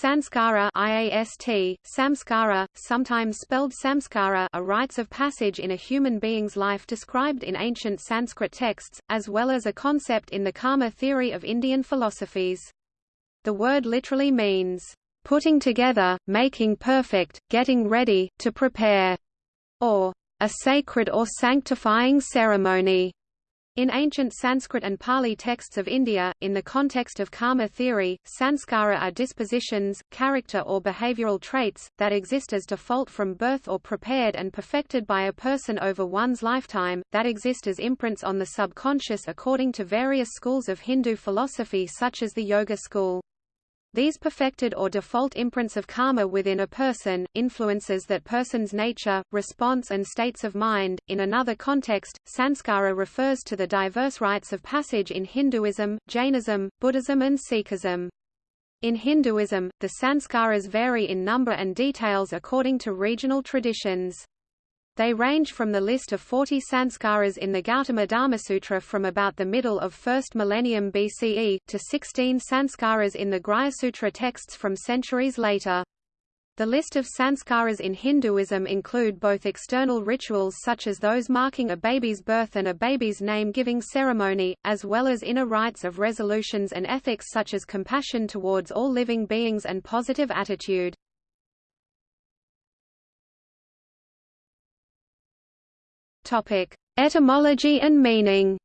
Sanskara IAST, samskara, sometimes spelled samskara are rites of passage in a human being's life described in ancient Sanskrit texts, as well as a concept in the karma theory of Indian philosophies. The word literally means, "...putting together, making perfect, getting ready, to prepare", or "...a sacred or sanctifying ceremony." In ancient Sanskrit and Pali texts of India, in the context of karma theory, sanskara are dispositions, character or behavioral traits, that exist as default from birth or prepared and perfected by a person over one's lifetime, that exist as imprints on the subconscious according to various schools of Hindu philosophy such as the Yoga school. These perfected or default imprints of karma within a person, influences that person's nature, response and states of mind. In another context, sanskara refers to the diverse rites of passage in Hinduism, Jainism, Buddhism and Sikhism. In Hinduism, the sanskaras vary in number and details according to regional traditions. They range from the list of 40 sanskaras in the Gautama Dharmasutra from about the middle of 1st millennium BCE, to 16 sanskaras in the Sutra texts from centuries later. The list of sanskaras in Hinduism include both external rituals such as those marking a baby's birth and a baby's name-giving ceremony, as well as inner rites of resolutions and ethics such as compassion towards all living beings and positive attitude. Topic: Etymology and meaning.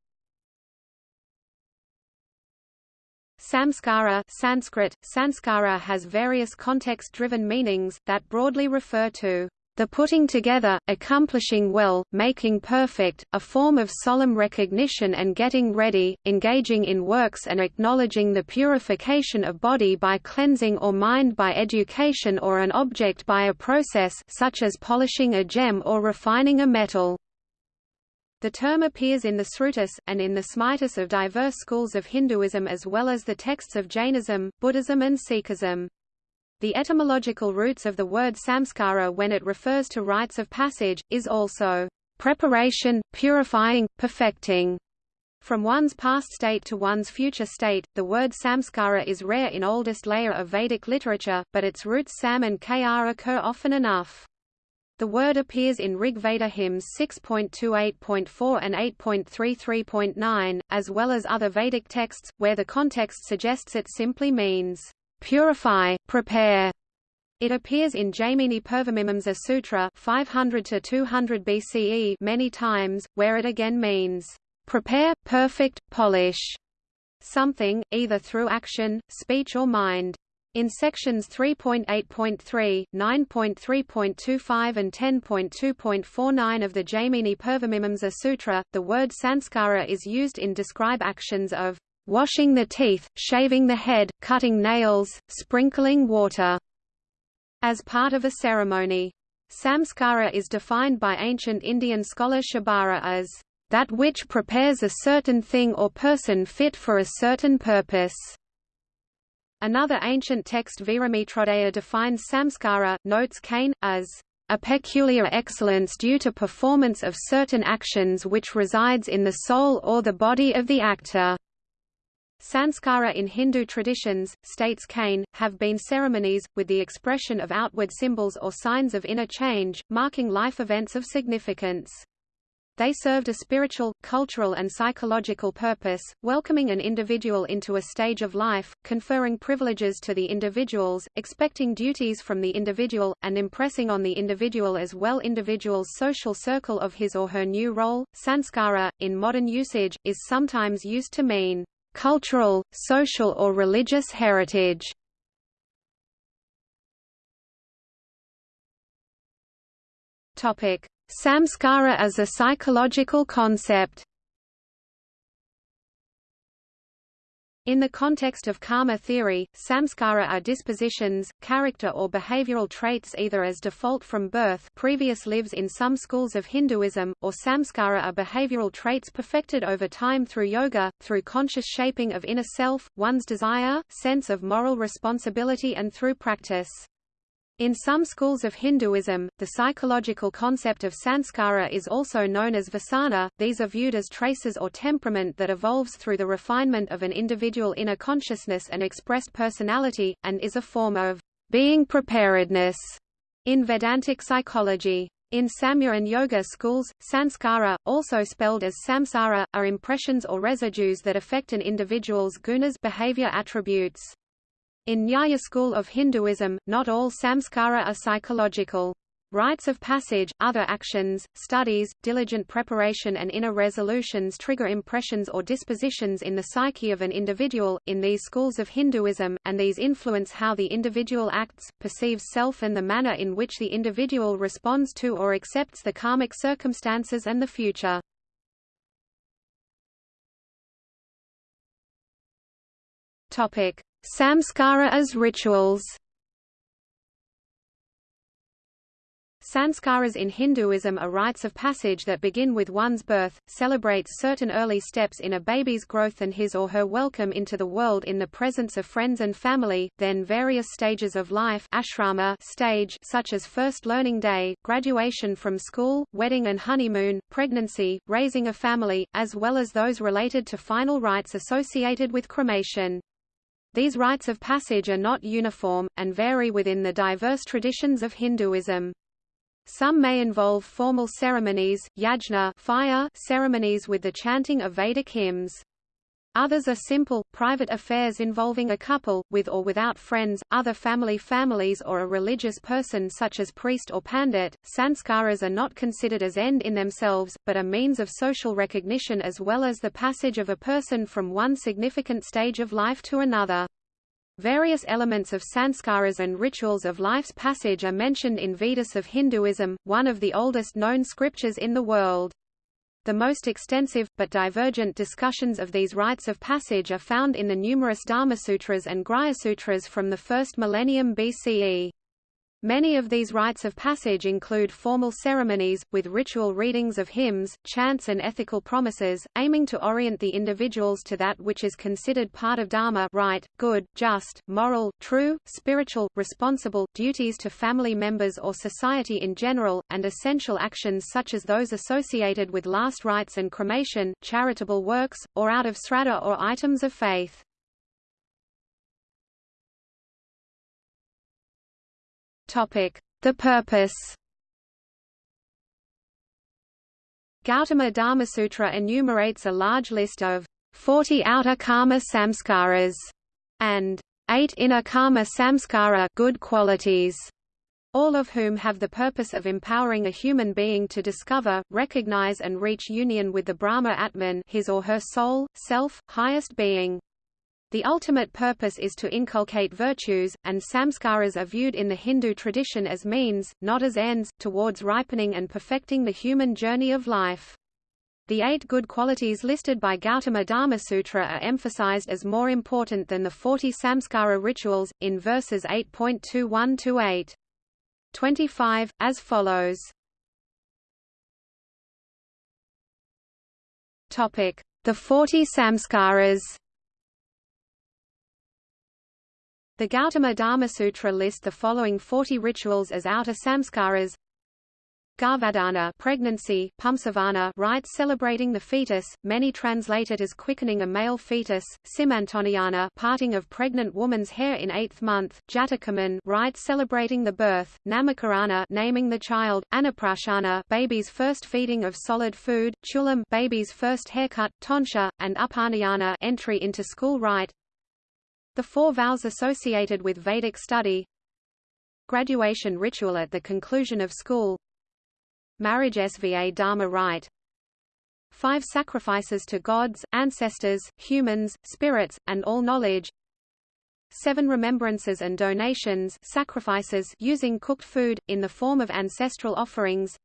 Samskara Sanskrit, sanskara has various context-driven meanings, that broadly refer to the putting together, accomplishing well, making perfect, a form of solemn recognition and getting ready, engaging in works and acknowledging the purification of body by cleansing or mind by education or an object by a process such as polishing a gem or refining a metal. The term appears in the Srutis, and in the Smritis of diverse schools of Hinduism as well as the texts of Jainism, Buddhism and Sikhism. The etymological roots of the word samskara when it refers to rites of passage, is also preparation, purifying, perfecting. From one's past state to one's future state, the word samskara is rare in oldest layer of Vedic literature, but its roots sam and kr occur often enough. The word appears in Rig Veda hymns 6.28.4 and 8.33.9, as well as other Vedic texts, where the context suggests it simply means, purify, prepare. It appears in Jaimini Purvamimamsa Sutra 500 to 200 BCE many times, where it again means, prepare, perfect, polish something, either through action, speech or mind. In sections 3.8.3, 9.3.25 and 10.2.49 of the Jaimini Purvamimamsa Sutra, the word sanskara is used in describe actions of washing the teeth, shaving the head, cutting nails, sprinkling water, as part of a ceremony. Samskara is defined by ancient Indian scholar Shabara as that which prepares a certain thing or person fit for a certain purpose. Another ancient text Viramitrodaya defines samskara, notes Kane, as a peculiar excellence due to performance of certain actions which resides in the soul or the body of the actor. Sanskara in Hindu traditions, states Kane, have been ceremonies, with the expression of outward symbols or signs of inner change, marking life events of significance. They served a spiritual, cultural and psychological purpose, welcoming an individual into a stage of life, conferring privileges to the individuals, expecting duties from the individual, and impressing on the individual as well individual's social circle of his or her new role. Sanskara, in modern usage, is sometimes used to mean cultural, social or religious heritage. Topic: Samskara as a psychological concept In the context of karma theory, samskara are dispositions, character or behavioral traits either as default from birth previous lives in some schools of Hinduism, or samskara are behavioral traits perfected over time through yoga, through conscious shaping of inner self, one's desire, sense of moral responsibility and through practice. In some schools of Hinduism, the psychological concept of sanskara is also known as vasana. These are viewed as traces or temperament that evolves through the refinement of an individual inner consciousness and expressed personality, and is a form of being preparedness in Vedantic psychology. In Samkhya and Yoga schools, sanskara, also spelled as samsara, are impressions or residues that affect an individual's gunas behavior attributes. In Nyaya school of Hinduism, not all samskara are psychological. Rites of passage, other actions, studies, diligent preparation and inner resolutions trigger impressions or dispositions in the psyche of an individual, in these schools of Hinduism, and these influence how the individual acts, perceives self and the manner in which the individual responds to or accepts the karmic circumstances and the future. Samskara as rituals Sanskaras in Hinduism are rites of passage that begin with one's birth, celebrate certain early steps in a baby's growth and his or her welcome into the world in the presence of friends and family, then various stages of life ashrama stage such as first learning day, graduation from school, wedding and honeymoon, pregnancy, raising a family, as well as those related to final rites associated with cremation. These rites of passage are not uniform, and vary within the diverse traditions of Hinduism. Some may involve formal ceremonies, yajna fire ceremonies with the chanting of Vedic hymns. Others are simple, private affairs involving a couple, with or without friends, other family families or a religious person such as priest or pandit. Sanskaras are not considered as end in themselves, but a means of social recognition as well as the passage of a person from one significant stage of life to another. Various elements of sanskaras and rituals of life's passage are mentioned in Vedas of Hinduism, one of the oldest known scriptures in the world. The most extensive, but divergent discussions of these rites of passage are found in the numerous Dharmasutras and Grihasutras from the first millennium BCE. Many of these rites of passage include formal ceremonies, with ritual readings of hymns, chants and ethical promises, aiming to orient the individuals to that which is considered part of dharma right, good, just, moral, true, spiritual, responsible, duties to family members or society in general, and essential actions such as those associated with last rites and cremation, charitable works, or out of sraddha or items of faith. The purpose Gautama Dharmasutra enumerates a large list of 40 outer karma samskaras and 8 inner karma samskara good qualities, all of whom have the purpose of empowering a human being to discover, recognize and reach union with the Brahma Atman his or her soul, self, highest being. The ultimate purpose is to inculcate virtues, and samskaras are viewed in the Hindu tradition as means, not as ends, towards ripening and perfecting the human journey of life. The eight good qualities listed by Gautama Dharma Sutra are emphasized as more important than the 40 samskara rituals, in verses 8.21-8. 25, as follows. The 40 samskaras The Gautama Dharma Sutra list the following 40 rituals as outer samskaras. Garbhadhana pregnancy, Pumsavana rites celebrating the fetus, many translate it as quickening a male fetus, Simantonnayana parting of pregnant woman's hair in eighth month, Jatakarman rites celebrating the birth, Namakarana naming the child, Annaprashana baby's first feeding of solid food, Chulam baby's first haircut, Tonsha, and Upanayana entry into school rite, the four vows associated with Vedic study. Graduation ritual at the conclusion of school. Marriage Sva Dharma rite. Five sacrifices to gods, ancestors, humans, spirits, and all knowledge. Seven remembrances and donations sacrifices using cooked food, in the form of ancestral offerings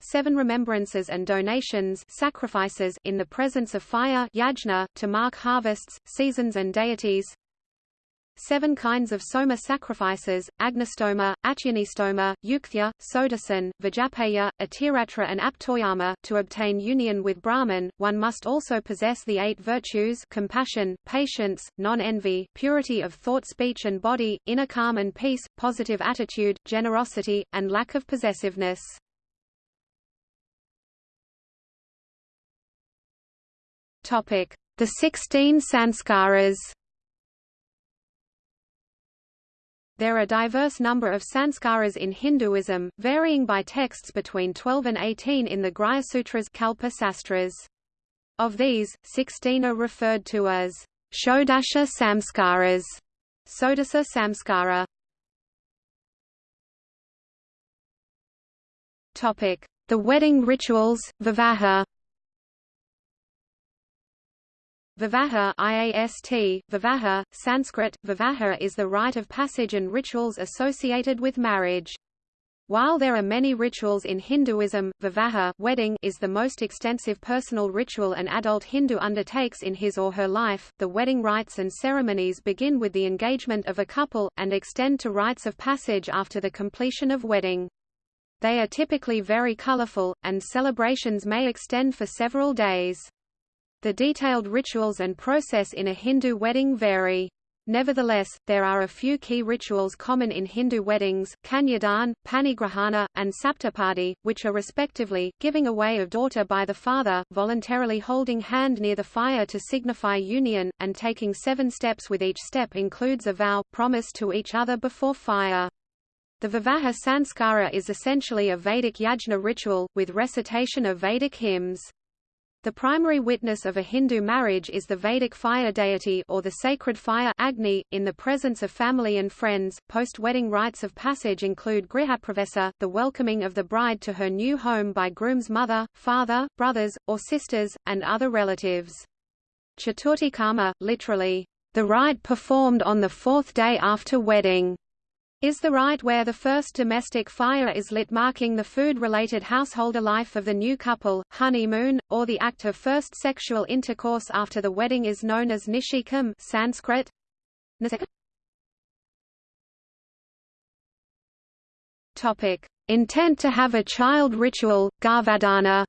seven remembrances and donations sacrifices in the presence of fire yajna, to mark harvests, seasons and deities seven kinds of soma sacrifices, agnistoma, achyonistoma, yukthya, sodasan, vajapeya, atiratra and aptoryama. To obtain union with Brahman, one must also possess the eight virtues compassion, patience, non-envy, purity of thought speech and body, inner calm and peace, positive attitude, generosity, and lack of possessiveness. Topic: The 16 sanskaras. There are diverse number of sanskaras in Hinduism, varying by texts between 12 and 18 in the Grihya Sutras Kalpa Sastras. Of these, 16 are referred to as Shodasha samskaras, Sodasa samskara. Topic: The wedding rituals, Vivaha. Vivaha IAST, Vivaha, Sanskrit, Vivaha is the rite of passage and rituals associated with marriage. While there are many rituals in Hinduism, Vivaha wedding is the most extensive personal ritual an adult Hindu undertakes in his or her life. The wedding rites and ceremonies begin with the engagement of a couple, and extend to rites of passage after the completion of wedding. They are typically very colorful, and celebrations may extend for several days. The detailed rituals and process in a Hindu wedding vary. Nevertheless, there are a few key rituals common in Hindu weddings, Kanyadan, Panigrahana, and Saptapadi, which are respectively, giving away of daughter by the father, voluntarily holding hand near the fire to signify union, and taking seven steps with each step includes a vow, promise to each other before fire. The Vivaha Sanskara is essentially a Vedic yajna ritual, with recitation of Vedic hymns. The primary witness of a Hindu marriage is the Vedic fire deity or the sacred fire Agni, in the presence of family and friends. Post-wedding rites of passage include grihapravesa, the welcoming of the bride to her new home by groom's mother, father, brothers, or sisters, and other relatives. Chaturthikama, literally, the rite performed on the fourth day after wedding, is the rite where the first domestic fire is lit marking the food-related householder life of the new couple, honeymoon, or the act of first sexual intercourse after the wedding is known as nishikam Sanskrit. Topic: Intent to have a child ritual, Garbhadhana.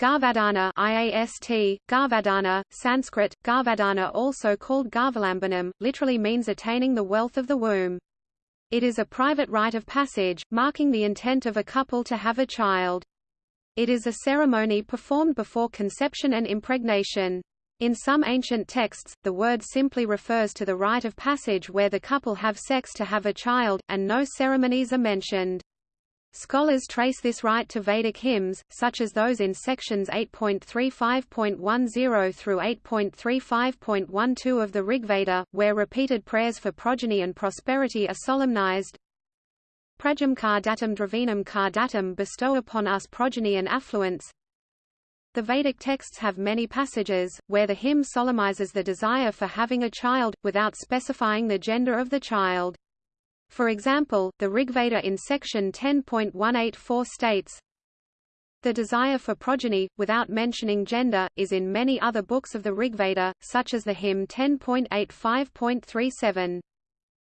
Garbhadhana IAST, Garbhadhana, Sanskrit, Garbhadhana also called Garvalambanam, literally means attaining the wealth of the womb. It is a private rite of passage, marking the intent of a couple to have a child. It is a ceremony performed before conception and impregnation. In some ancient texts, the word simply refers to the rite of passage where the couple have sex to have a child, and no ceremonies are mentioned. Scholars trace this rite to Vedic hymns, such as those in sections 8.35.10 through 8.35.12 of the Rigveda, where repeated prayers for progeny and prosperity are solemnized. Prajam kar datam dravinam kar datam bestow upon us progeny and affluence. The Vedic texts have many passages, where the hymn solemnizes the desire for having a child, without specifying the gender of the child. For example, the Rigveda in section 10.184 states, The desire for progeny, without mentioning gender, is in many other books of the Rigveda, such as the hymn 10.85.37.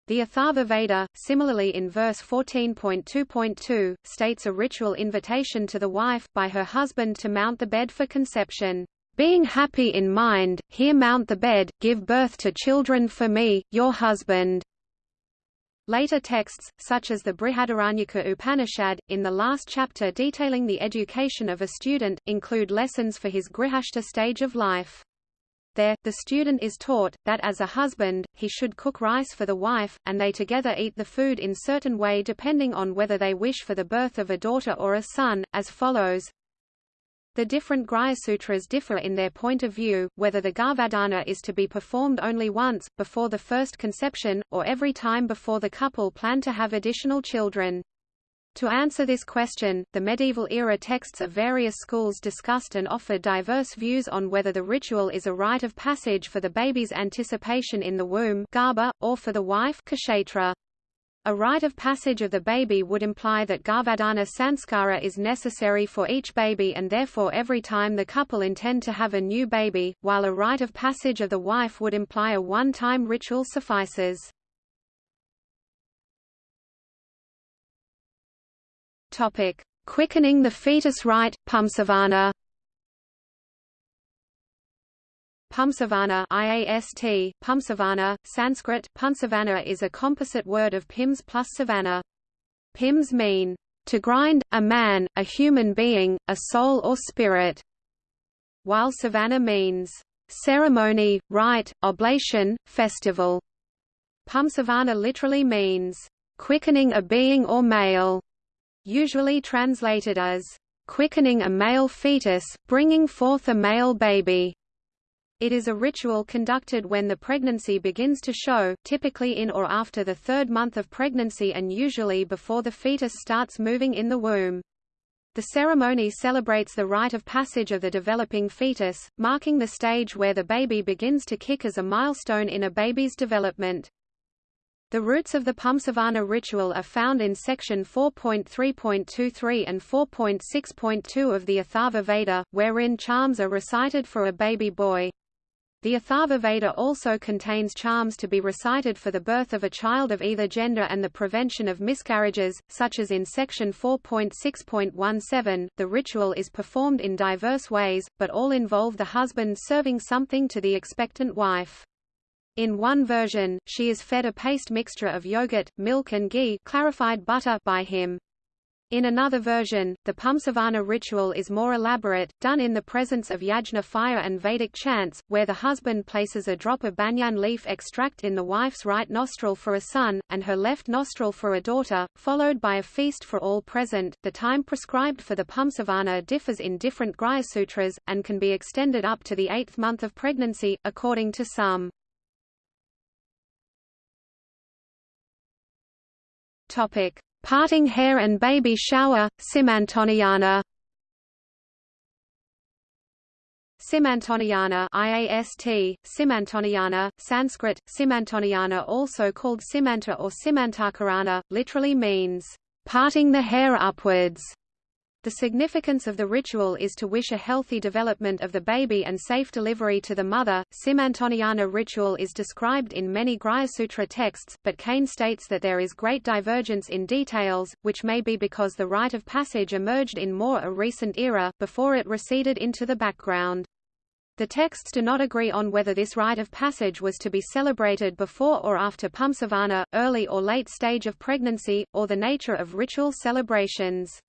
The Atharva Veda, similarly in verse 14.2.2, states a ritual invitation to the wife, by her husband to mount the bed for conception. Being happy in mind, here mount the bed, give birth to children for me, your husband. Later texts, such as the Brihadaranyaka Upanishad, in the last chapter detailing the education of a student, include lessons for his grihastha stage of life. There, the student is taught, that as a husband, he should cook rice for the wife, and they together eat the food in certain way depending on whether they wish for the birth of a daughter or a son, as follows the different Sutras differ in their point of view, whether the Garbhadhana is to be performed only once, before the first conception, or every time before the couple plan to have additional children. To answer this question, the medieval-era texts of various schools discussed and offered diverse views on whether the ritual is a rite of passage for the baby's anticipation in the womb garba, or for the wife kshetra. A rite of passage of the baby would imply that Garbhadhana sanskara is necessary for each baby and therefore every time the couple intend to have a new baby, while a rite of passage of the wife would imply a one-time ritual suffices. Quickening the fetus rite, Pumsavana. Pumsavana IAST, Pumsavana, Sanskrit, Punsavana is a composite word of Pims plus savana. Pims mean, to grind, a man, a human being, a soul or spirit, while savana means, ceremony, rite, oblation, festival. Pumsavana literally means, quickening a being or male, usually translated as, quickening a male fetus, bringing forth a male baby. It is a ritual conducted when the pregnancy begins to show, typically in or after the third month of pregnancy and usually before the fetus starts moving in the womb. The ceremony celebrates the rite of passage of the developing fetus, marking the stage where the baby begins to kick as a milestone in a baby's development. The roots of the Pumsavana ritual are found in section 4.3.23 and 4.6.2 of the Atharva Veda, wherein charms are recited for a baby boy. The Atharva Veda also contains charms to be recited for the birth of a child of either gender and the prevention of miscarriages, such as in section 4.6.17. The ritual is performed in diverse ways, but all involve the husband serving something to the expectant wife. In one version, she is fed a paste mixture of yogurt, milk and ghee clarified butter by him. In another version, the Pumsavana ritual is more elaborate, done in the presence of yajna fire and Vedic chants, where the husband places a drop of banyan leaf extract in the wife's right nostril for a son, and her left nostril for a daughter, followed by a feast for all present. The time prescribed for the Pumsavana differs in different Sutras, and can be extended up to the eighth month of pregnancy, according to some. Topic. Parting hair and baby shower, Simantanayana Simantanayana IAST, Simantanayana, Sanskrit, Simantanayana also called Simanta or Simantakarana, literally means, parting the hair upwards. The significance of the ritual is to wish a healthy development of the baby and safe delivery to the mother. Simantanayana ritual is described in many Sutra texts, but Kane states that there is great divergence in details, which may be because the rite of passage emerged in more a recent era, before it receded into the background. The texts do not agree on whether this rite of passage was to be celebrated before or after Pumsavana, early or late stage of pregnancy, or the nature of ritual celebrations.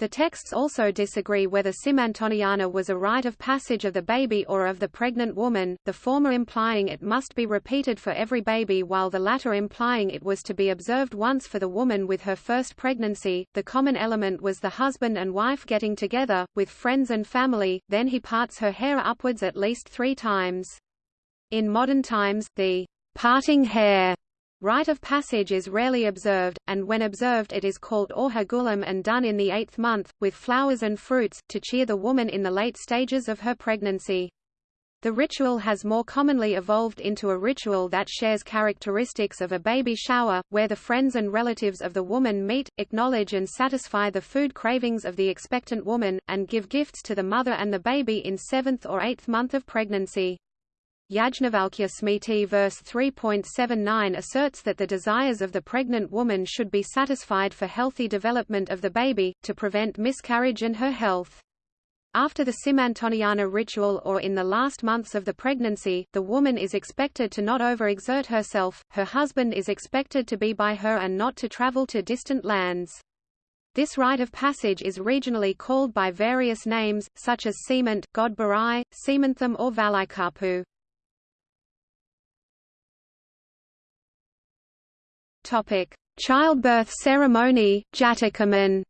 The texts also disagree whether Simantanayana was a rite of passage of the baby or of the pregnant woman, the former implying it must be repeated for every baby while the latter implying it was to be observed once for the woman with her first pregnancy. The common element was the husband and wife getting together, with friends and family, then he parts her hair upwards at least three times. In modern times, the parting hair Rite of passage is rarely observed, and when observed it is called orhagulam and done in the eighth month, with flowers and fruits, to cheer the woman in the late stages of her pregnancy. The ritual has more commonly evolved into a ritual that shares characteristics of a baby shower, where the friends and relatives of the woman meet, acknowledge and satisfy the food cravings of the expectant woman, and give gifts to the mother and the baby in seventh or eighth month of pregnancy. Yajnavalkya Smriti verse 3.79 asserts that the desires of the pregnant woman should be satisfied for healthy development of the baby, to prevent miscarriage and her health. After the Simantanayana ritual or in the last months of the pregnancy, the woman is expected to not overexert herself, her husband is expected to be by her and not to travel to distant lands. This rite of passage is regionally called by various names, such as Semant, Godbarai, Semantham or Valikapu. Topic: Childbirth ceremony, Jatakaman.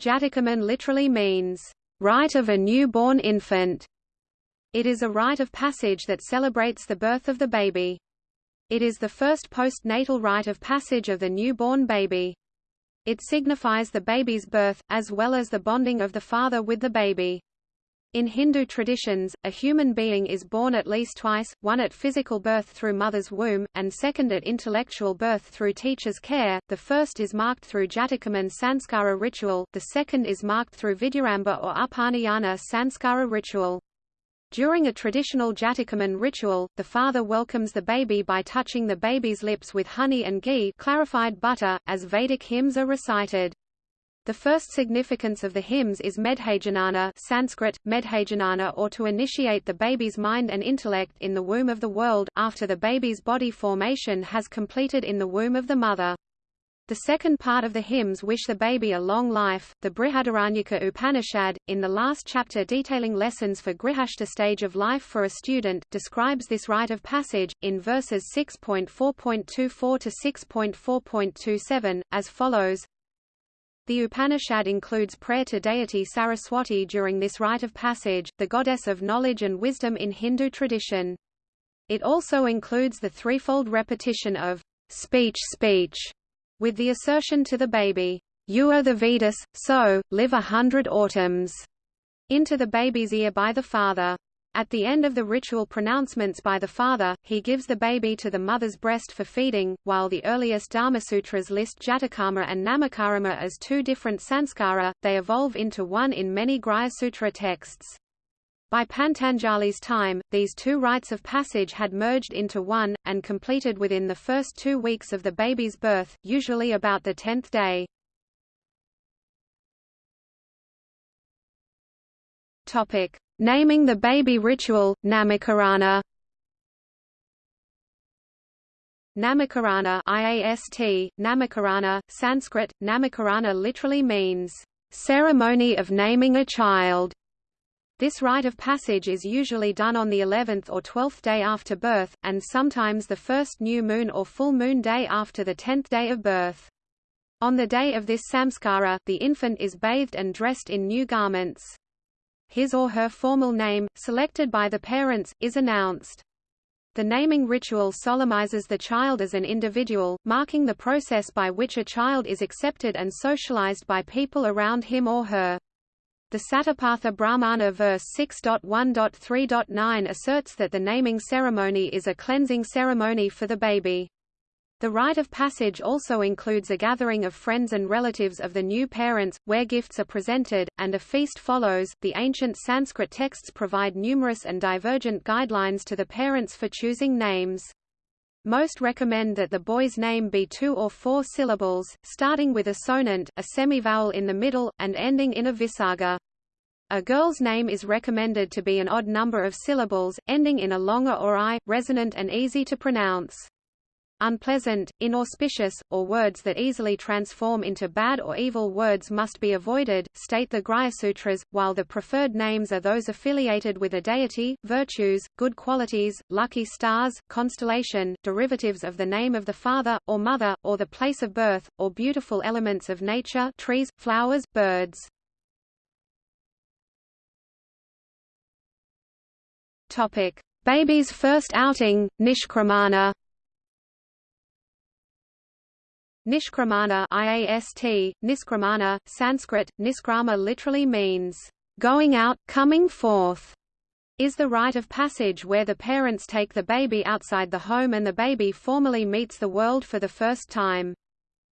Jatakaman literally means rite of a newborn infant. It is a rite of passage that celebrates the birth of the baby. It is the first postnatal rite of passage of the newborn baby. It signifies the baby's birth, as well as the bonding of the father with the baby. In Hindu traditions, a human being is born at least twice, one at physical birth through mother's womb, and second at intellectual birth through teacher's care. The first is marked through Jatakaman sanskara ritual, the second is marked through Vidyaramba or Upanayana sanskara ritual. During a traditional Jatakaman ritual, the father welcomes the baby by touching the baby's lips with honey and ghee clarified butter, as Vedic hymns are recited. The first significance of the hymns is Medhajanana Sanskrit, Medhajanana or to initiate the baby's mind and intellect in the womb of the world, after the baby's body formation has completed in the womb of the mother. The second part of the hymns wish the baby a long life. The Brihadaranyaka Upanishad, in the last chapter detailing lessons for Grihastha stage of life for a student, describes this rite of passage, in verses 6.4.24 to 6.4.27, as follows the Upanishad includes prayer to deity Saraswati during this rite of passage, the goddess of knowledge and wisdom in Hindu tradition. It also includes the threefold repetition of speech speech, with the assertion to the baby, you are the Vedas, so, live a hundred autumns, into the baby's ear by the father. At the end of the ritual pronouncements by the father, he gives the baby to the mother's breast for feeding, while the earliest Dharmasutras list Jatakarma and Namakarma as two different sanskara, they evolve into one in many Sutra texts. By Patanjali's time, these two rites of passage had merged into one, and completed within the first two weeks of the baby's birth, usually about the tenth day. Topic. Naming the baby ritual, Namakarana Namakarana IAST, Namakarana, Sanskrit, Namakarana literally means, "...ceremony of naming a child". This rite of passage is usually done on the 11th or 12th day after birth, and sometimes the first new moon or full moon day after the 10th day of birth. On the day of this samskara, the infant is bathed and dressed in new garments his or her formal name, selected by the parents, is announced. The naming ritual solemnizes the child as an individual, marking the process by which a child is accepted and socialized by people around him or her. The Satapatha Brahmana verse 6.1.3.9 asserts that the naming ceremony is a cleansing ceremony for the baby. The rite of passage also includes a gathering of friends and relatives of the new parents, where gifts are presented, and a feast follows. The ancient Sanskrit texts provide numerous and divergent guidelines to the parents for choosing names. Most recommend that the boy's name be two or four syllables, starting with a sonant, a semivowel in the middle, and ending in a visarga. A girl's name is recommended to be an odd number of syllables, ending in a longer or i, resonant and easy to pronounce. Unpleasant, inauspicious, or words that easily transform into bad or evil words must be avoided, state the Sutras, while the preferred names are those affiliated with a deity, virtues, good qualities, lucky stars, constellation, derivatives of the name of the father, or mother, or the place of birth, or beautiful elements of nature trees, flowers, birds. Topic. Baby's first outing, Nishkramana Nishkramana IAST, Niskramana, Sanskrit, Niskrama literally means, going out, coming forth, is the rite of passage where the parents take the baby outside the home and the baby formally meets the world for the first time.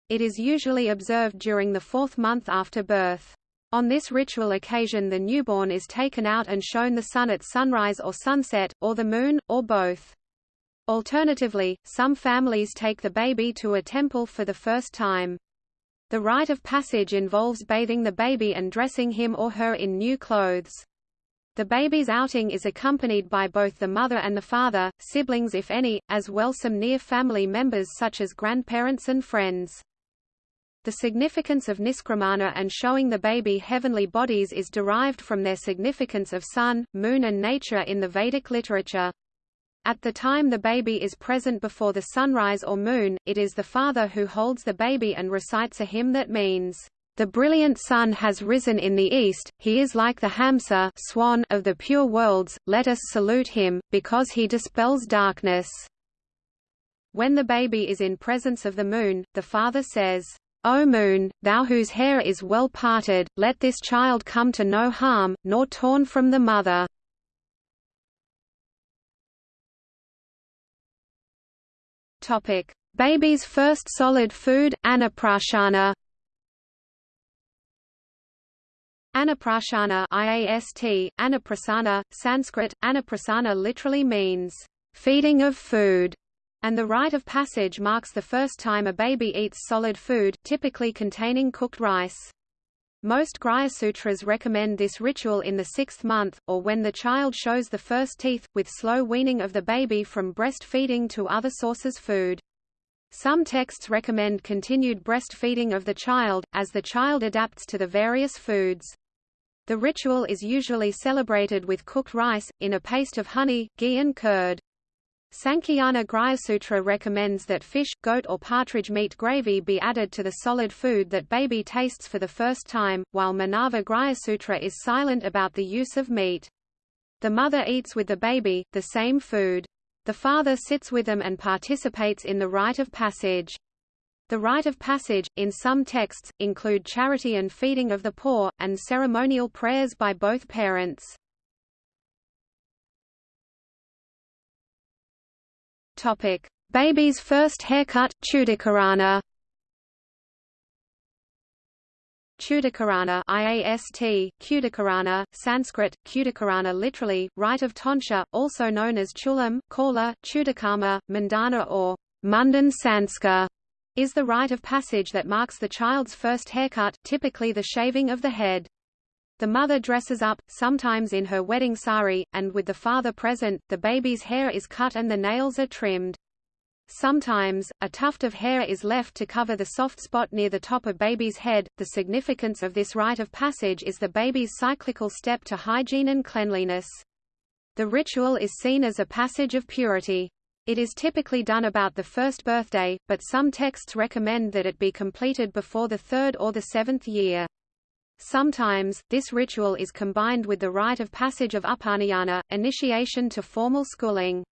It is usually observed during the fourth month after birth. On this ritual occasion the newborn is taken out and shown the sun at sunrise or sunset, or the moon, or both. Alternatively, some families take the baby to a temple for the first time. The rite of passage involves bathing the baby and dressing him or her in new clothes. The baby's outing is accompanied by both the mother and the father, siblings if any, as well some near family members such as grandparents and friends. The significance of Niskramana and showing the baby heavenly bodies is derived from their significance of sun, moon and nature in the Vedic literature. At the time the baby is present before the sunrise or moon, it is the father who holds the baby and recites a hymn that means, "...the brilliant sun has risen in the east, he is like the Hamsa swan of the pure worlds, let us salute him, because he dispels darkness." When the baby is in presence of the moon, the father says, O moon, thou whose hair is well parted, let this child come to no harm, nor torn from the mother. Topic: Baby's first solid food, Anaprashana. Anaprashana IAST, Anaprasana, Sanskrit, Anaprasana literally means, feeding of food, and the rite of passage marks the first time a baby eats solid food, typically containing cooked rice. Most Sutras recommend this ritual in the sixth month, or when the child shows the first teeth, with slow weaning of the baby from breastfeeding to other sources food. Some texts recommend continued breastfeeding of the child, as the child adapts to the various foods. The ritual is usually celebrated with cooked rice, in a paste of honey, ghee and curd. Sankhayana Grihasutra recommends that fish, goat or partridge meat gravy be added to the solid food that baby tastes for the first time, while Manava Grihasutra is silent about the use of meat. The mother eats with the baby, the same food. The father sits with them and participates in the rite of passage. The rite of passage, in some texts, include charity and feeding of the poor, and ceremonial prayers by both parents. Topic: Baby's first haircut, Chudakarana. Chudakarana IAST, Kudakarana, Sanskrit, Kudakarana literally, rite of tonsure, also known as chulam, kala, chudakama, mandana or mundan sanskar, is the rite of passage that marks the child's first haircut, typically the shaving of the head. The mother dresses up, sometimes in her wedding sari, and with the father present, the baby's hair is cut and the nails are trimmed. Sometimes, a tuft of hair is left to cover the soft spot near the top of baby's head. The significance of this rite of passage is the baby's cyclical step to hygiene and cleanliness. The ritual is seen as a passage of purity. It is typically done about the first birthday, but some texts recommend that it be completed before the third or the seventh year. Sometimes, this ritual is combined with the rite of passage of upanayana, initiation to formal schooling.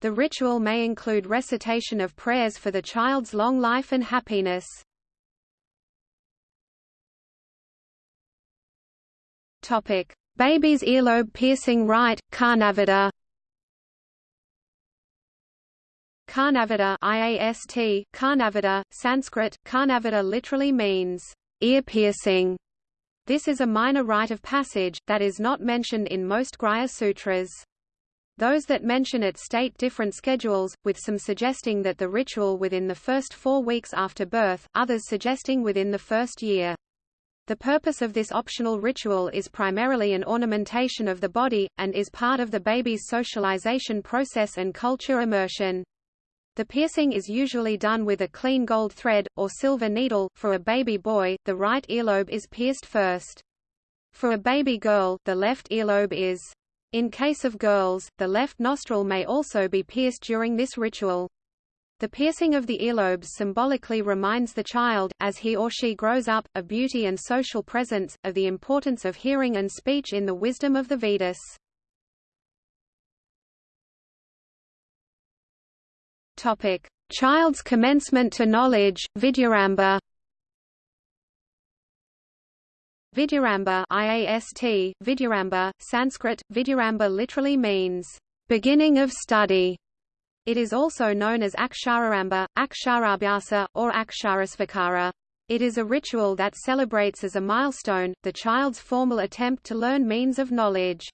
The ritual may include recitation of prayers for the child's long life and happiness. Topic: Baby's earlobe piercing rite, Karnavedha. Karnavedha IAST, Karnavedha, Sanskrit, Karnavedha literally means ear piercing. This is a minor rite of passage, that is not mentioned in most Grihya Sutras. Those that mention it state different schedules, with some suggesting that the ritual within the first four weeks after birth, others suggesting within the first year. The purpose of this optional ritual is primarily an ornamentation of the body, and is part of the baby's socialization process and culture immersion. The piercing is usually done with a clean gold thread, or silver needle. For a baby boy, the right earlobe is pierced first. For a baby girl, the left earlobe is. In case of girls, the left nostril may also be pierced during this ritual. The piercing of the earlobes symbolically reminds the child, as he or she grows up, of beauty and social presence, of the importance of hearing and speech in the wisdom of the Vedas. Topic: Child's commencement to knowledge, Vidyaramba. Vidyaramba IAST, Vidyaramba, Sanskrit, Vidyaramba literally means, beginning of study. It is also known as Akshararamba, Aksharabhyasa, or Aksharasvikara. It is a ritual that celebrates as a milestone, the child's formal attempt to learn means of knowledge.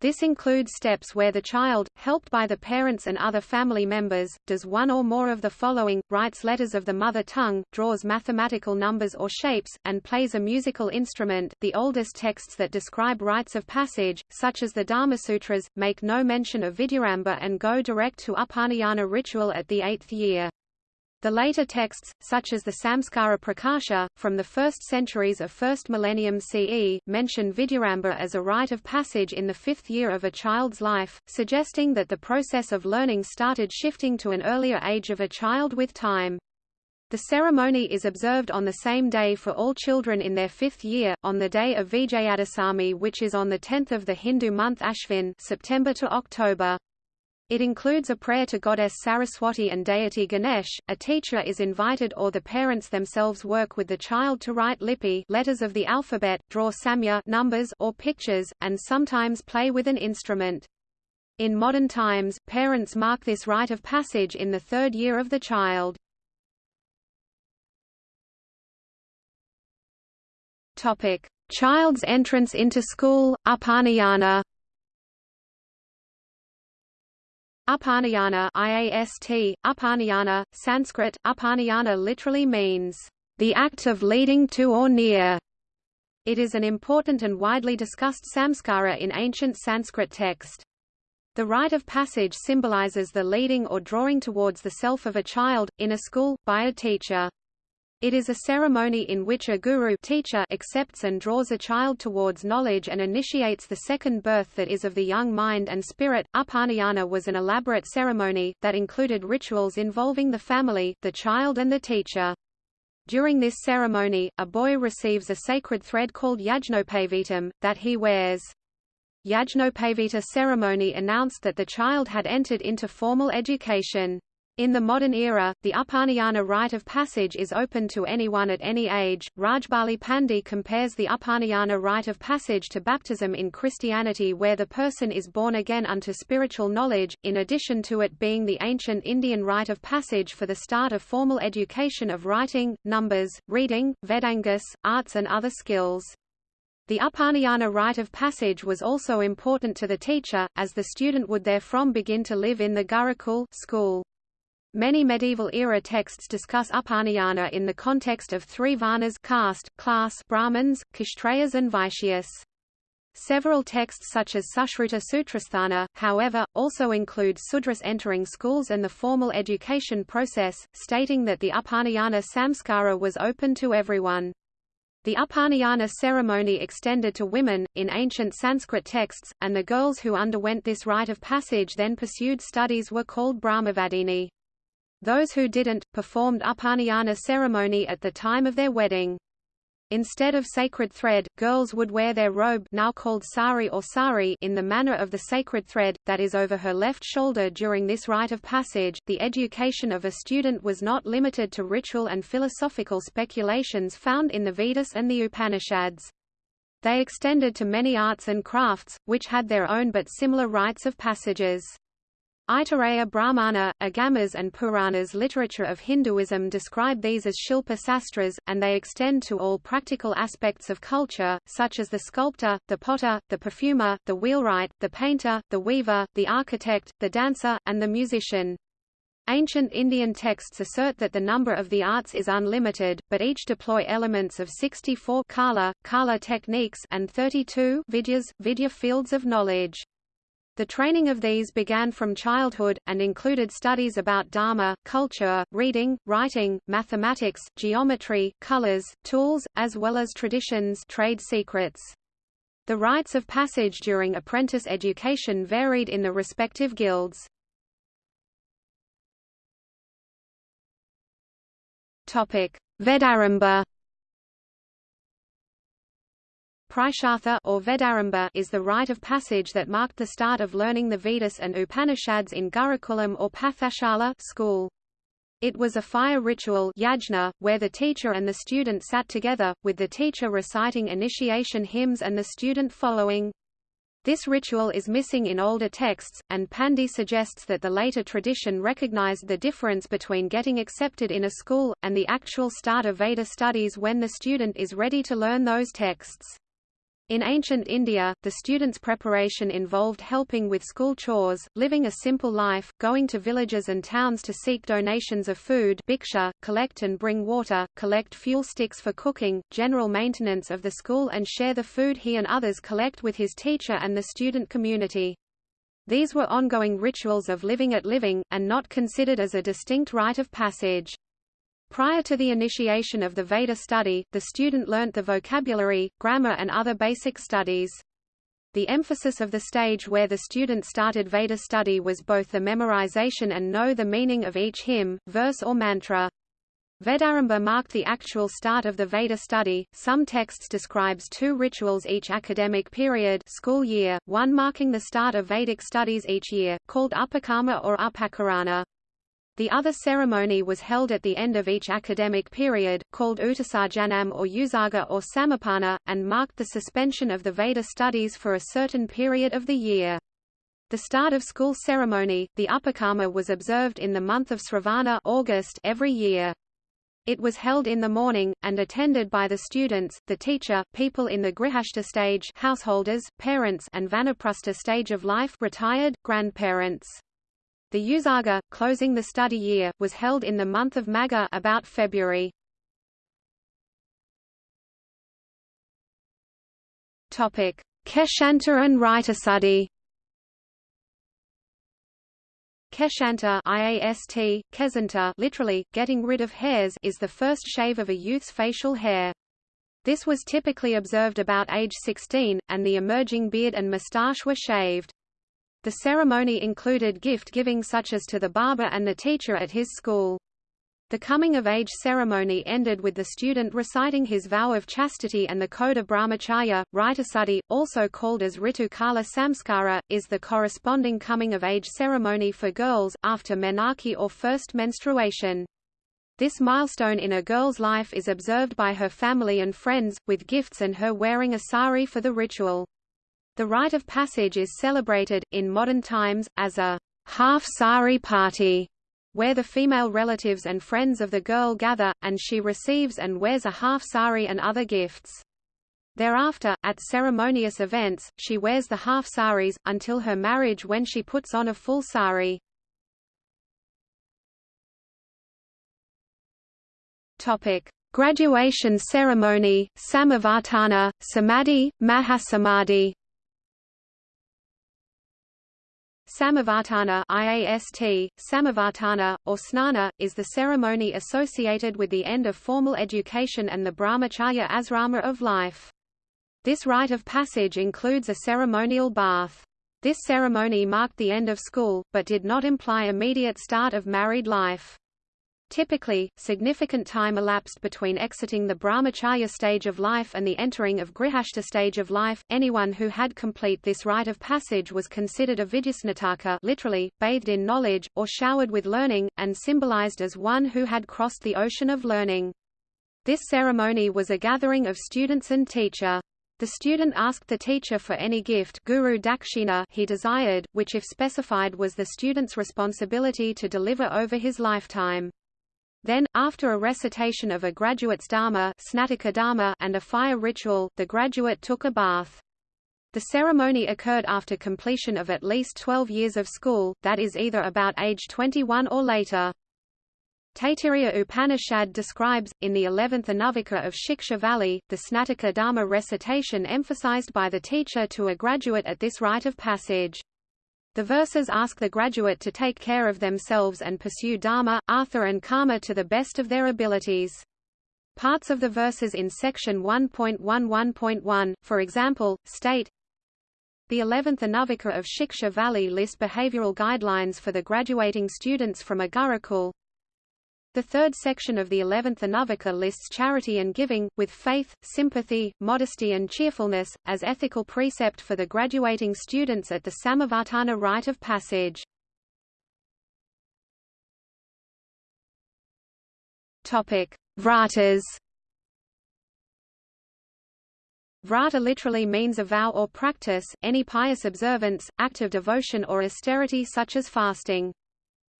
This includes steps where the child, helped by the parents and other family members, does one or more of the following, writes letters of the mother tongue, draws mathematical numbers or shapes, and plays a musical instrument. The oldest texts that describe rites of passage, such as the Dharmasutras, make no mention of Vidyaramba and go direct to Upanayana ritual at the eighth year. The later texts, such as the Samskara Prakasha, from the first centuries of first millennium CE, mention Vidyaramba as a rite of passage in the fifth year of a child's life, suggesting that the process of learning started shifting to an earlier age of a child with time. The ceremony is observed on the same day for all children in their fifth year, on the day of Vijayadasami which is on the 10th of the Hindu month Ashvin September to October. It includes a prayer to goddess Saraswati and deity Ganesh. A teacher is invited or the parents themselves work with the child to write lipi letters of the alphabet, draw samya numbers or pictures, and sometimes play with an instrument. In modern times, parents mark this rite of passage in the third year of the child. Topic: Child's entrance into school, Upanayana. Upanayana IAST, Upanayana, Sanskrit, Upanayana literally means, the act of leading to or near. It is an important and widely discussed samskara in ancient Sanskrit text. The rite of passage symbolizes the leading or drawing towards the self of a child, in a school, by a teacher. It is a ceremony in which a guru teacher accepts and draws a child towards knowledge and initiates the second birth that is of the young mind and spirit. Upanayana was an elaborate ceremony, that included rituals involving the family, the child and the teacher. During this ceremony, a boy receives a sacred thread called Yajnopavitam, that he wears. Yajnopavita ceremony announced that the child had entered into formal education. In the modern era, the Upanayana rite of passage is open to anyone at any age. Rajbali Pandey compares the Upanayana rite of passage to baptism in Christianity where the person is born again unto spiritual knowledge, in addition to it being the ancient Indian rite of passage for the start of formal education of writing, numbers, reading, Vedangas, arts and other skills. The Upanayana rite of passage was also important to the teacher, as the student would therefrom begin to live in the Gurukul school. Many medieval-era texts discuss Upanayana in the context of three varnas caste, class Brahmins, Kshatriyas and Vaishyas. Several texts such as Sushruta Sutrasthana, however, also include Sudras entering schools and the formal education process, stating that the Upanayana samskara was open to everyone. The Upanayana ceremony extended to women, in ancient Sanskrit texts, and the girls who underwent this rite of passage then pursued studies were called Brahmavadini. Those who didn't, performed Upanayana ceremony at the time of their wedding. Instead of sacred thread, girls would wear their robe now called sari or sari in the manner of the sacred thread, that is over her left shoulder during this rite of passage. The education of a student was not limited to ritual and philosophical speculations found in the Vedas and the Upanishads. They extended to many arts and crafts, which had their own but similar rites of passages. Aitareya Brahmana, Agamas and Puranas literature of Hinduism describe these as Shilpa Sastras, and they extend to all practical aspects of culture, such as the sculptor, the potter, the perfumer, the wheelwright, the painter, the weaver, the architect, the dancer, and the musician. Ancient Indian texts assert that the number of the arts is unlimited, but each deploy elements of 64 kala, kala techniques and 32 vidyas, vidya fields of knowledge. The training of these began from childhood, and included studies about Dharma, culture, reading, writing, mathematics, geometry, colors, tools, as well as traditions trade secrets. The rites of passage during apprentice education varied in the respective guilds. Vedarambha Purushartha or Vedarambha is the rite of passage that marked the start of learning the Vedas and Upanishads in Gurukulam or Pathashala school. It was a fire ritual yajna, where the teacher and the student sat together, with the teacher reciting initiation hymns and the student following. This ritual is missing in older texts, and Pandey suggests that the later tradition recognized the difference between getting accepted in a school, and the actual start of Veda studies when the student is ready to learn those texts. In ancient India, the students' preparation involved helping with school chores, living a simple life, going to villages and towns to seek donations of food bhiksha, collect and bring water, collect fuel sticks for cooking, general maintenance of the school and share the food he and others collect with his teacher and the student community. These were ongoing rituals of living at living, and not considered as a distinct rite of passage. Prior to the initiation of the Veda study, the student learnt the vocabulary, grammar and other basic studies. The emphasis of the stage where the student started Veda study was both the memorization and know the meaning of each hymn, verse or mantra. Vedarambha marked the actual start of the Veda study. Some texts describes two rituals each academic period school year, one marking the start of Vedic studies each year, called Upakarma or Upakarana. The other ceremony was held at the end of each academic period, called Utsarjanam or Utsarga or Samapana, and marked the suspension of the Veda studies for a certain period of the year. The start of school ceremony, the Upakarma was observed in the month of Sravana August every year. It was held in the morning, and attended by the students, the teacher, people in the grihastha stage householders, parents and vanaprastha stage of life retired, grandparents. The Utsarga, closing the study year, was held in the month of Magha about February. Topic: Keshanta and Ritushuddhi Keshanta IAST, Kesanta literally, getting rid of hairs is the first shave of a youth's facial hair. This was typically observed about age 16, and the emerging beard and moustache were shaved. The ceremony included gift-giving such as to the barber and the teacher at his school. The coming-of-age ceremony ended with the student reciting his vow of chastity and the code of brahmacharya. Ritushuddhi, also called as Ritu Kala Samskara, is the corresponding coming-of-age ceremony for girls, after menarche or first menstruation. This milestone in a girl's life is observed by her family and friends, with gifts and her wearing a sari for the ritual. The rite of passage is celebrated, in modern times, as a half sari party where the female relatives and friends of the girl gather, and she receives and wears a half sari and other gifts. Thereafter, at ceremonious events, she wears the half saris, until her marriage when she puts on a full sari. Graduation ceremony, Samavartana, Samadhi, Mahasamadhi Samavartana IAST, Samavartana, or Snana, is the ceremony associated with the end of formal education and the brahmacharya asrama of life. This rite of passage includes a ceremonial bath. This ceremony marked the end of school, but did not imply immediate start of married life. Typically, significant time elapsed between exiting the brahmacharya stage of life and the entering of grihastha stage of life. Anyone who had complete this rite of passage was considered a vidyasnataka literally, bathed in knowledge, or showered with learning, and symbolized as one who had crossed the ocean of learning. This ceremony was a gathering of students and teacher. The student asked the teacher for any gift guru dakshina he desired, which if specified was the student's responsibility to deliver over his lifetime. Then, after a recitation of a graduate's dharma, dharma and a fire ritual, the graduate took a bath. The ceremony occurred after completion of at least 12 years of school, that is either about age 21 or later. Taittiriya Upanishad describes, in the 11th Anuvaka of Shiksha Valli, the Snataka Dharma recitation emphasized by the teacher to a graduate at this rite of passage. The verses ask the graduate to take care of themselves and pursue dharma, artha and karma to the best of their abilities. Parts of the verses in section 1.11.1, for example, state, the 11th Anuvaka of Shiksha Valli list behavioral guidelines for the graduating students from a Gurukul. The third section of the 11th Anuvaka lists charity and giving, with faith, sympathy, modesty and cheerfulness, as ethical precept for the graduating students at the Samavartana rite of passage. Vratas Vrata literally means a vow or practice, any pious observance, act of devotion or austerity such as fasting.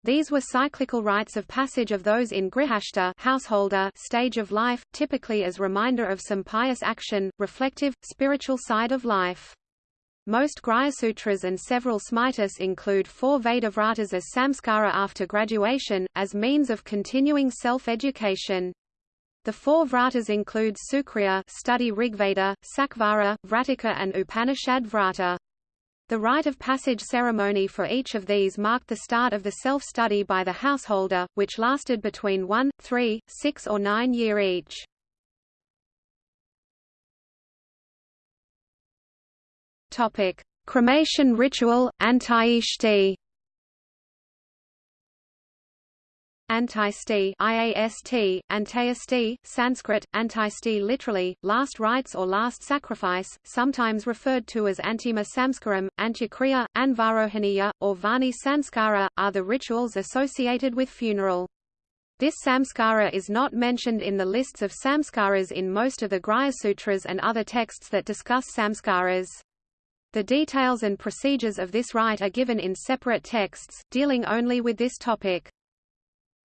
These were cyclical rites of passage of those in grihastha householder stage of life, typically as reminder of some pious action, reflective, spiritual side of life. Most Sutras and several Smritis include four Vedavratas as samskara after graduation, as means of continuing self-education. The four vratas include Sukriya study Rigveda, Sakvara, Vratika and Upanishad Vrata. The rite of passage ceremony for each of these marked the start of the self-study by the householder, which lasted between one, three, six or nine year each. Cremation ritual, Antyeshti Antisti IAST, Antayasti, Sanskrit, Antisti literally, last rites or last sacrifice, sometimes referred to as Antima Samskaram, Antyakriya, Anvarohaniya, or Vahni Sanskara, are the rituals associated with funeral. This samskara is not mentioned in the lists of samskaras in most of the Grihya Sutras and other texts that discuss samskaras. The details and procedures of this rite are given in separate texts, dealing only with this topic.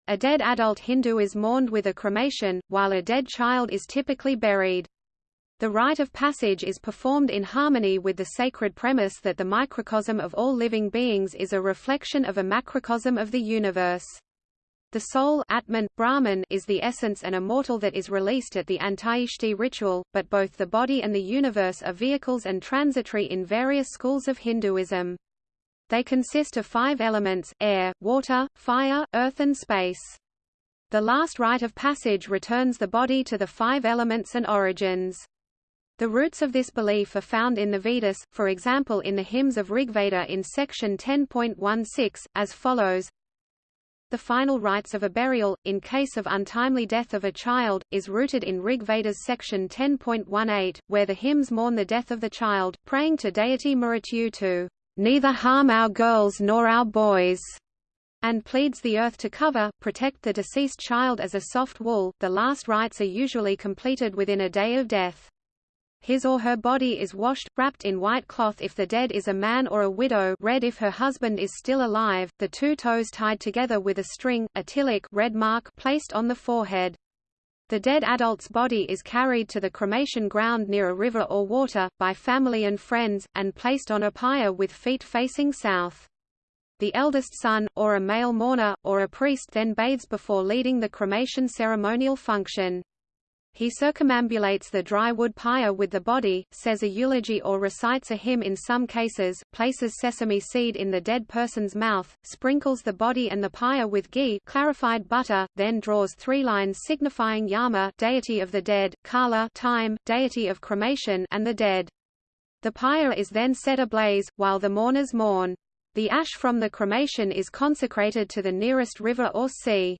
A dead adult Hindu is mourned with a cremation, while a dead child is typically buried. The rite of passage is performed in harmony with the sacred premise that the microcosm of all living beings is a reflection of a macrocosm of the universe. The soul Atman, Brahman, is the essence and immortal that is released at the Antyeshti ritual, but both the body and the universe are vehicles and transitory in various schools of Hinduism. They consist of five elements, air, water, fire, earth and space. The last rite of passage returns the body to the five elements and origins. The roots of this belief are found in the Vedas, for example in the hymns of Rigveda in section 10.16, as follows The final rites of a burial, in case of untimely death of a child, is rooted in Rigveda's section 10.18, where the hymns mourn the death of the child, praying to deity to neither harm our girls nor our boys, and pleads the earth to cover, protect the deceased child as a soft wool. The last rites are usually completed within a day of death. His or her body is washed, wrapped in white cloth if the dead is a man or a widow red if her husband is still alive, the two toes tied together with a string, a tilak red mark placed on the forehead. The dead adult's body is carried to the cremation ground near a river or water, by family and friends, and placed on a pyre with feet facing south. The eldest son, or a male mourner, or a priest then bathes before leading the cremation ceremonial function. He circumambulates the dry wood pyre with the body, says a eulogy or recites a hymn in some cases, places sesame seed in the dead person's mouth, sprinkles the body and the pyre with ghee clarified butter, then draws three lines signifying Yama deity of the dead, Kala time, deity of cremation and the dead. The pyre is then set ablaze, while the mourners mourn. The ash from the cremation is consecrated to the nearest river or sea.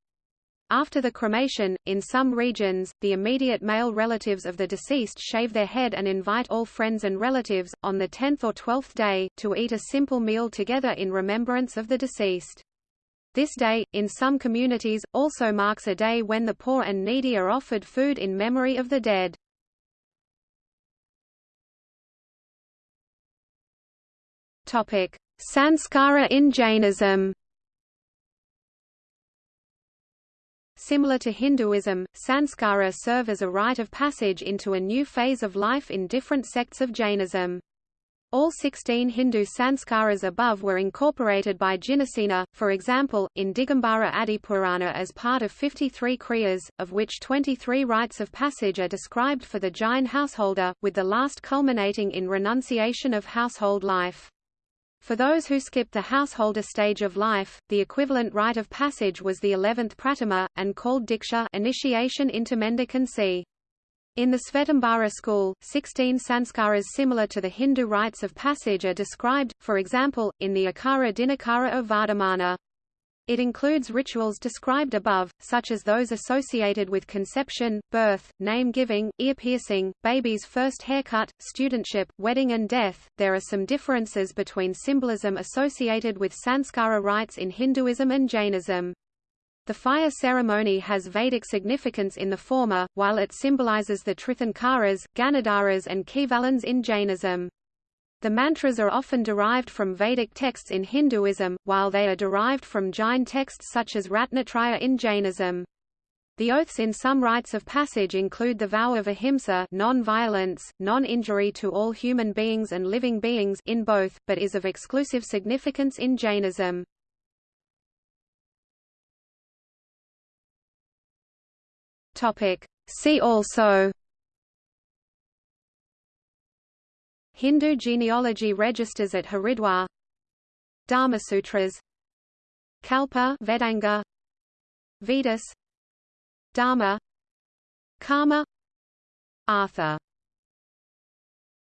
After the cremation, in some regions, the immediate male relatives of the deceased shave their head and invite all friends and relatives, on the tenth or twelfth day, to eat a simple meal together in remembrance of the deceased. This day, in some communities, also marks a day when the poor and needy are offered food in memory of the dead. Sanskara in Jainism Similar to Hinduism, sanskara serve as a rite of passage into a new phase of life in different sects of Jainism. All 16 Hindu sanskaras above were incorporated by Jinasena, for example, in Digambara Adipurana as part of 53 kriyas, of which 23 rites of passage are described for the Jain householder, with the last culminating in renunciation of household life. For those who skipped the householder stage of life, the equivalent rite of passage was the eleventh pratima, and called diksha initiation into mendicancy. In the Svetambara school, 16 sanskaras similar to the Hindu rites of passage are described, for example, in the Akara Dinakara of Vardhamana. It includes rituals described above, such as those associated with conception, birth, name giving, ear piercing, baby's first haircut, studentship, wedding and death. There are some differences between symbolism associated with sanskara rites in Hinduism and Jainism. The fire ceremony has Vedic significance in the former, while it symbolizes the Tirthankaras, Ganadharas and Kevalins in Jainism. The mantras are often derived from Vedic texts in Hinduism, while they are derived from Jain texts such as Ratnatraya in Jainism. The oaths in some rites of passage include the vow of ahimsa non-violence, non-injury to all human beings and living beings in both, but is of exclusive significance in Jainism. See also Hindu genealogy registers at Haridwar. Dharmasutras Kalpa Vedanga. Vedas. Dharma. Karma. Arthur